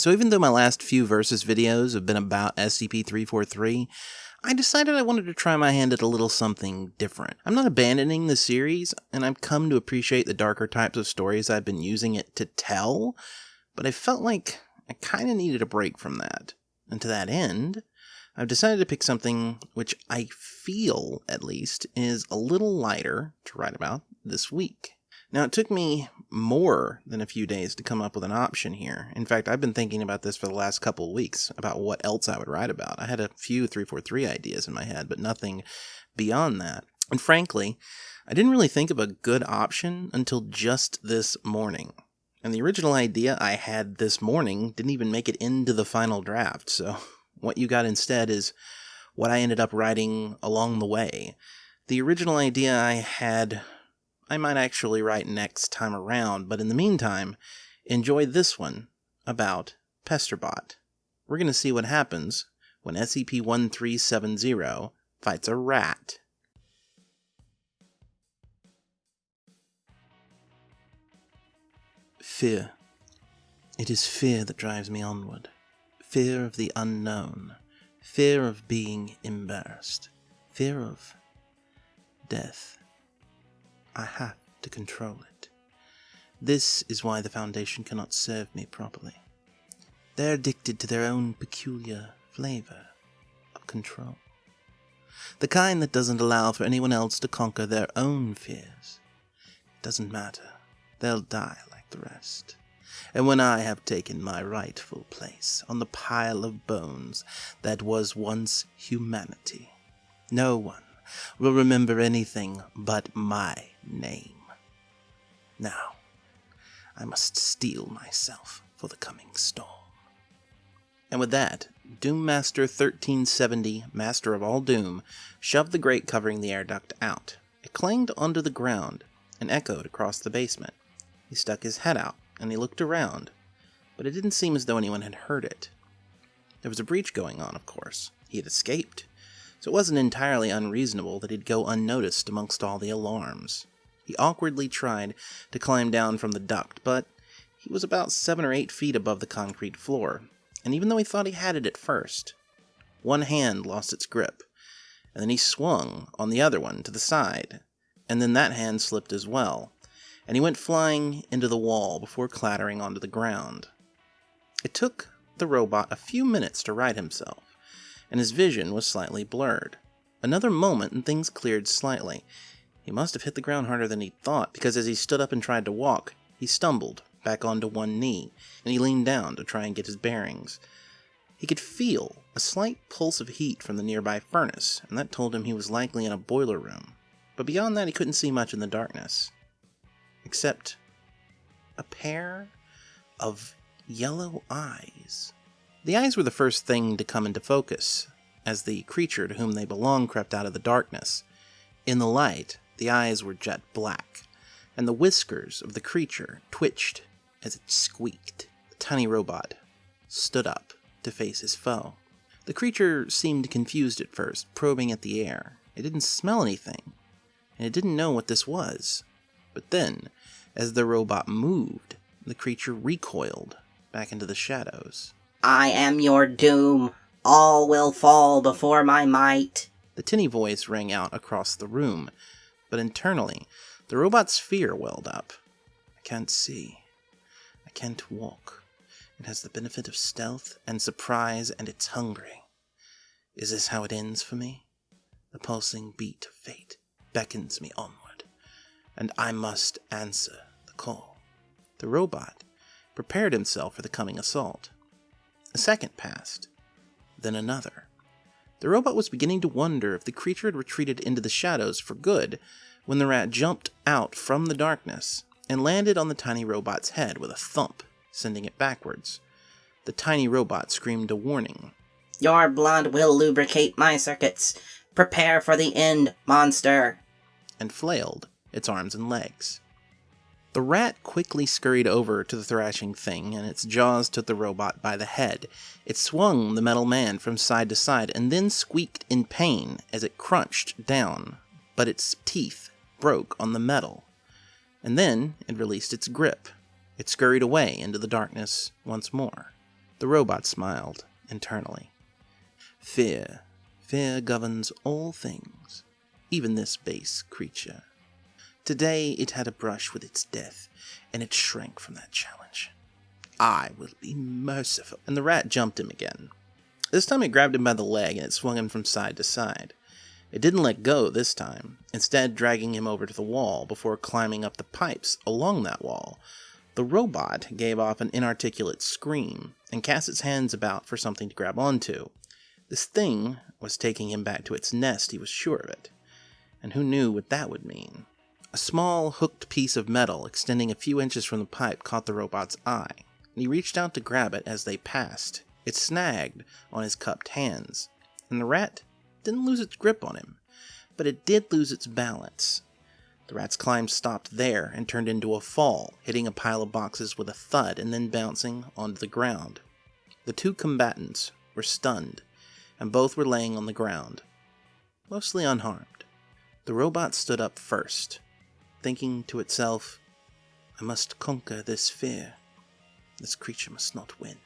So even though my last few Versus videos have been about SCP-343, I decided I wanted to try my hand at a little something different. I'm not abandoning the series, and I've come to appreciate the darker types of stories I've been using it to tell, but I felt like I kinda needed a break from that. And to that end, I've decided to pick something which I feel, at least, is a little lighter to write about this week. Now, it took me more than a few days to come up with an option here. In fact, I've been thinking about this for the last couple of weeks about what else I would write about. I had a few 343 ideas in my head, but nothing beyond that. And frankly, I didn't really think of a good option until just this morning. And the original idea I had this morning didn't even make it into the final draft, so what you got instead is what I ended up writing along the way. The original idea I had, I might actually write next time around, but in the meantime, enjoy this one about Pesterbot. We're going to see what happens when SCP-1370 fights a rat. Fear. It is fear that drives me onward fear of the unknown, fear of being embarrassed, fear of death. I have to control it. This is why the Foundation cannot serve me properly. They're addicted to their own peculiar flavor of control. The kind that doesn't allow for anyone else to conquer their own fears. It doesn't matter. They'll die like the rest and when I have taken my rightful place on the pile of bones that was once humanity, no one will remember anything but my name. Now, I must steel myself for the coming storm. And with that, Doom Master 1370, Master of all Doom, shoved the grate covering the air duct out. It clanged onto the ground and echoed across the basement. He stuck his head out and he looked around, but it didn't seem as though anyone had heard it. There was a breach going on, of course. He had escaped, so it wasn't entirely unreasonable that he'd go unnoticed amongst all the alarms. He awkwardly tried to climb down from the duct, but he was about seven or eight feet above the concrete floor, and even though he thought he had it at first, one hand lost its grip, and then he swung on the other one to the side, and then that hand slipped as well, and he went flying into the wall before clattering onto the ground. It took the robot a few minutes to right himself, and his vision was slightly blurred. Another moment and things cleared slightly. He must have hit the ground harder than he'd thought, because as he stood up and tried to walk, he stumbled back onto one knee, and he leaned down to try and get his bearings. He could feel a slight pulse of heat from the nearby furnace, and that told him he was likely in a boiler room. But beyond that, he couldn't see much in the darkness except a pair of yellow eyes. The eyes were the first thing to come into focus, as the creature to whom they belonged crept out of the darkness. In the light, the eyes were jet black, and the whiskers of the creature twitched as it squeaked. The tiny robot stood up to face his foe. The creature seemed confused at first, probing at the air. It didn't smell anything, and it didn't know what this was. But then, as the robot moved, the creature recoiled back into the shadows. I am your doom. All will fall before my might. The tinny voice rang out across the room, but internally, the robot's fear welled up. I can't see. I can't walk. It has the benefit of stealth and surprise, and it's hungry. Is this how it ends for me? The pulsing beat of fate beckons me onward and I must answer the call. The robot prepared himself for the coming assault. A second passed, then another. The robot was beginning to wonder if the creature had retreated into the shadows for good when the rat jumped out from the darkness and landed on the tiny robot's head with a thump, sending it backwards. The tiny robot screamed a warning. Your blood will lubricate my circuits. Prepare for the end, monster! And flailed its arms and legs. The rat quickly scurried over to the thrashing thing, and its jaws took the robot by the head. It swung the metal man from side to side and then squeaked in pain as it crunched down, but its teeth broke on the metal. And then it released its grip. It scurried away into the darkness once more. The robot smiled internally. Fear. Fear governs all things, even this base creature. Today it had a brush with its death, and it shrank from that challenge. I will be merciful. And the rat jumped him again. This time it grabbed him by the leg and it swung him from side to side. It didn't let go this time, instead dragging him over to the wall before climbing up the pipes along that wall. The robot gave off an inarticulate scream and cast its hands about for something to grab onto. This thing was taking him back to its nest, he was sure of it. And who knew what that would mean? A small, hooked piece of metal extending a few inches from the pipe caught the robot's eye, and he reached out to grab it as they passed. It snagged on his cupped hands, and the rat didn't lose its grip on him, but it did lose its balance. The rat's climb stopped there and turned into a fall, hitting a pile of boxes with a thud and then bouncing onto the ground. The two combatants were stunned, and both were laying on the ground, mostly unharmed. The robot stood up first, thinking to itself, I must conquer this fear. This creature must not win.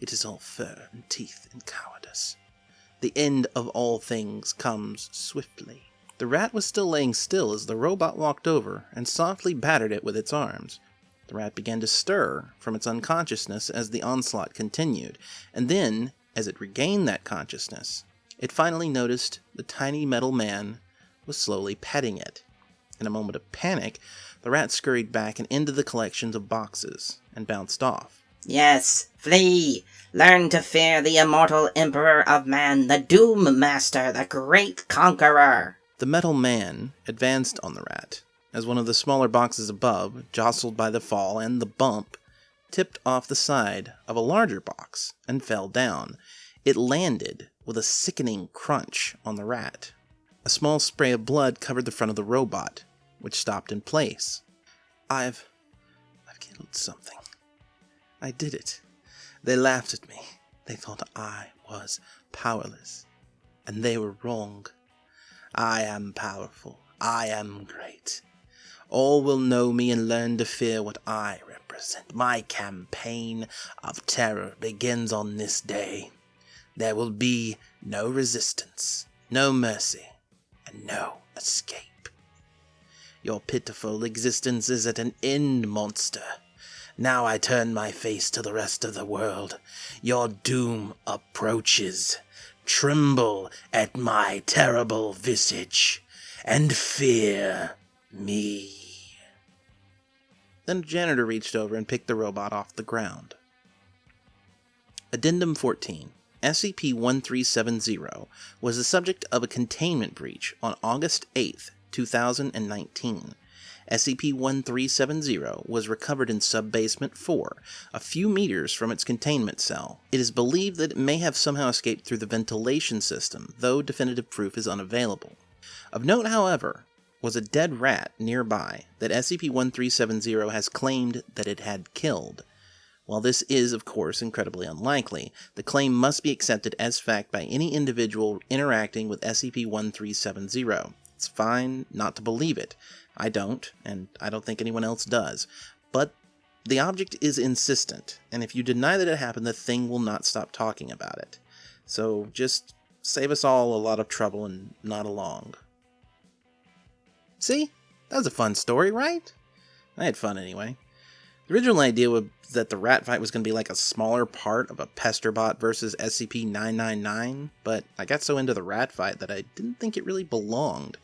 It is all fur and teeth and cowardice. The end of all things comes swiftly. The rat was still laying still as the robot walked over and softly battered it with its arms. The rat began to stir from its unconsciousness as the onslaught continued, and then, as it regained that consciousness, it finally noticed the tiny metal man was slowly petting it. In a moment of panic, the rat scurried back and into the collections of boxes and bounced off. Yes, flee! Learn to fear the immortal Emperor of Man, the Doom Master, the great conqueror! The metal man advanced on the rat, as one of the smaller boxes above, jostled by the fall and the bump, tipped off the side of a larger box and fell down. It landed with a sickening crunch on the rat. A small spray of blood covered the front of the robot, which stopped in place. I've. I've killed something. I did it. They laughed at me. They thought I was powerless. And they were wrong. I am powerful. I am great. All will know me and learn to fear what I represent. My campaign of terror begins on this day. There will be no resistance, no mercy, and no escape. Your pitiful existence is at an end, monster. Now I turn my face to the rest of the world. Your doom approaches. Tremble at my terrible visage, and fear me. Then janitor reached over and picked the robot off the ground. Addendum 14 SCP-1370 was the subject of a containment breach on August 8, 2019. SCP-1370 was recovered in Sub-Basement 4, a few meters from its containment cell. It is believed that it may have somehow escaped through the ventilation system, though definitive proof is unavailable. Of note, however, was a dead rat nearby that SCP-1370 has claimed that it had killed. While this is, of course, incredibly unlikely, the claim must be accepted as fact by any individual interacting with SCP-1370. It's fine not to believe it. I don't, and I don't think anyone else does. But the object is insistent, and if you deny that it happened, the thing will not stop talking about it. So just save us all a lot of trouble and not along. See? That was a fun story, right? I had fun anyway. The original idea was that the rat fight was going to be like a smaller part of a Pesterbot versus SCP-999, but I got so into the rat fight that I didn't think it really belonged.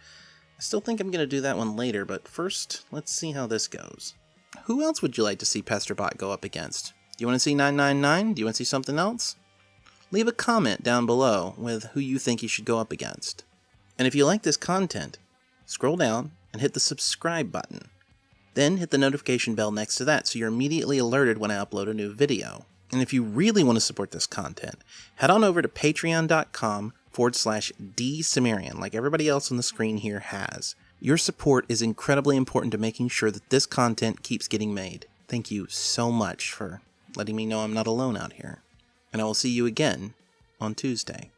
I still think I'm going to do that one later, but first, let's see how this goes. Who else would you like to see Pesterbot go up against? Do you want to see 999? Do you want to see something else? Leave a comment down below with who you think he should go up against. And if you like this content, scroll down and hit the subscribe button. Then hit the notification bell next to that so you're immediately alerted when I upload a new video. And if you really want to support this content, head on over to patreon.com forward slash dsumerian like everybody else on the screen here has. Your support is incredibly important to making sure that this content keeps getting made. Thank you so much for letting me know I'm not alone out here. And I will see you again on Tuesday.